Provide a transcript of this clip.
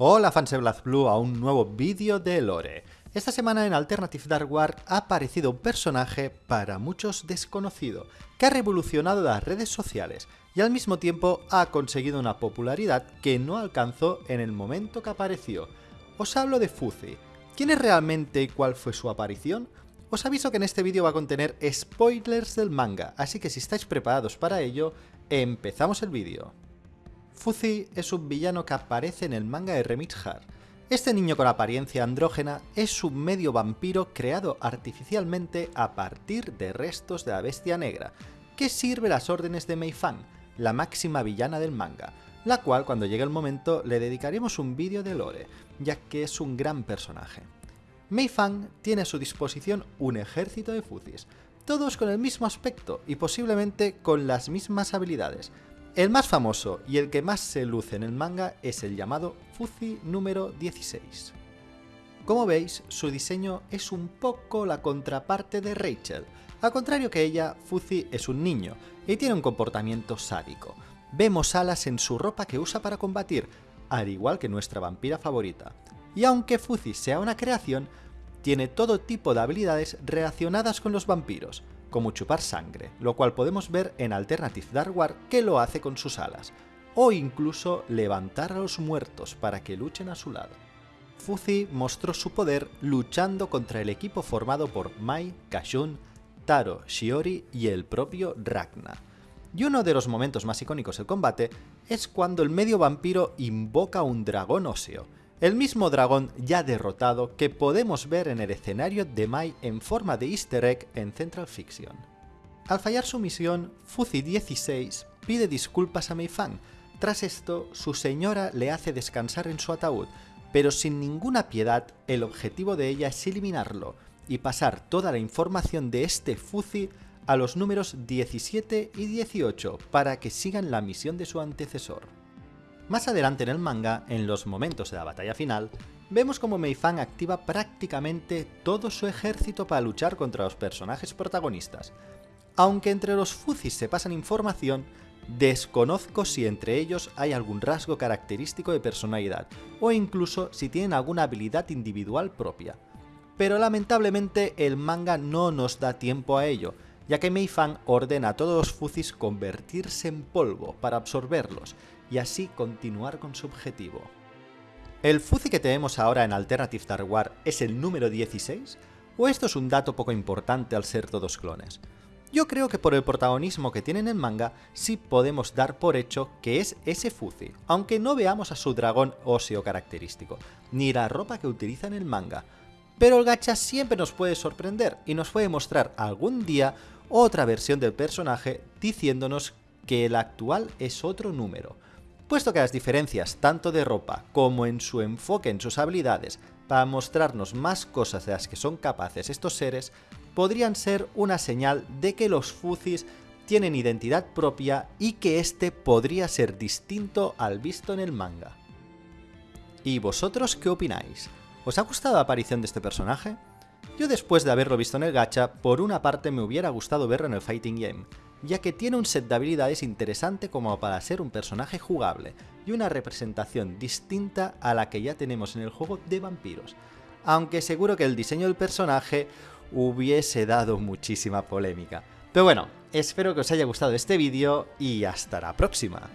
Hola fans de Blue a un nuevo vídeo de Lore. Esta semana en Alternative Dark War ha aparecido un personaje para muchos desconocido, que ha revolucionado las redes sociales y al mismo tiempo ha conseguido una popularidad que no alcanzó en el momento que apareció. Os hablo de Fuzzy. ¿Quién es realmente y cuál fue su aparición? Os aviso que en este vídeo va a contener spoilers del manga, así que si estáis preparados para ello, empezamos el vídeo. Fuzzy es un villano que aparece en el manga de Remix Heart. Este niño con apariencia andrógena es un medio vampiro creado artificialmente a partir de restos de la bestia negra, que sirve las órdenes de Mei Fang, la máxima villana del manga, la cual cuando llegue el momento le dedicaremos un vídeo de lore, ya que es un gran personaje. Mei Fang tiene a su disposición un ejército de Fuzis, todos con el mismo aspecto y posiblemente con las mismas habilidades, el más famoso y el que más se luce en el manga es el llamado Fuzzy número 16. Como veis, su diseño es un poco la contraparte de Rachel. Al contrario que ella, Fuzzy es un niño y tiene un comportamiento sádico. Vemos alas en su ropa que usa para combatir, al igual que nuestra vampira favorita. Y aunque Fuzzy sea una creación, tiene todo tipo de habilidades relacionadas con los vampiros, como chupar sangre, lo cual podemos ver en Alternative Dark War que lo hace con sus alas, o incluso levantar a los muertos para que luchen a su lado. Fuzzy mostró su poder luchando contra el equipo formado por Mai, Kashun, Taro, Shiori y el propio Ragnar. Y uno de los momentos más icónicos del combate es cuando el medio vampiro invoca un dragón óseo, el mismo dragón ya derrotado que podemos ver en el escenario de Mai en forma de easter egg en Central Fiction. Al fallar su misión, Fuzzy 16 pide disculpas a Mei Fang. Tras esto, su señora le hace descansar en su ataúd, pero sin ninguna piedad, el objetivo de ella es eliminarlo y pasar toda la información de este Fuzzy a los números 17 y 18 para que sigan la misión de su antecesor. Más adelante en el manga, en los momentos de la batalla final, vemos como Meifang activa prácticamente todo su ejército para luchar contra los personajes protagonistas. Aunque entre los Fuzis se pasan información, desconozco si entre ellos hay algún rasgo característico de personalidad, o incluso si tienen alguna habilidad individual propia. Pero lamentablemente el manga no nos da tiempo a ello, ya que Mei Fang ordena a todos los Fuzis convertirse en polvo para absorberlos, y así continuar con su objetivo. ¿El Fuzzy que tenemos ahora en Alternative Dark War es el número 16? ¿O esto es un dato poco importante al ser todos clones? Yo creo que por el protagonismo que tiene en el manga, sí podemos dar por hecho que es ese Fuzzy, aunque no veamos a su dragón óseo característico, ni la ropa que utiliza en el manga. Pero el gacha siempre nos puede sorprender y nos puede mostrar algún día otra versión del personaje diciéndonos que el actual es otro número, puesto que las diferencias tanto de ropa como en su enfoque en sus habilidades para mostrarnos más cosas de las que son capaces estos seres, podrían ser una señal de que los Fuzis tienen identidad propia y que este podría ser distinto al visto en el manga. ¿Y vosotros qué opináis? ¿Os ha gustado la aparición de este personaje? Yo después de haberlo visto en el gacha, por una parte me hubiera gustado verlo en el Fighting Game, ya que tiene un set de habilidades interesante como para ser un personaje jugable y una representación distinta a la que ya tenemos en el juego de vampiros, aunque seguro que el diseño del personaje hubiese dado muchísima polémica. Pero bueno, espero que os haya gustado este vídeo y hasta la próxima.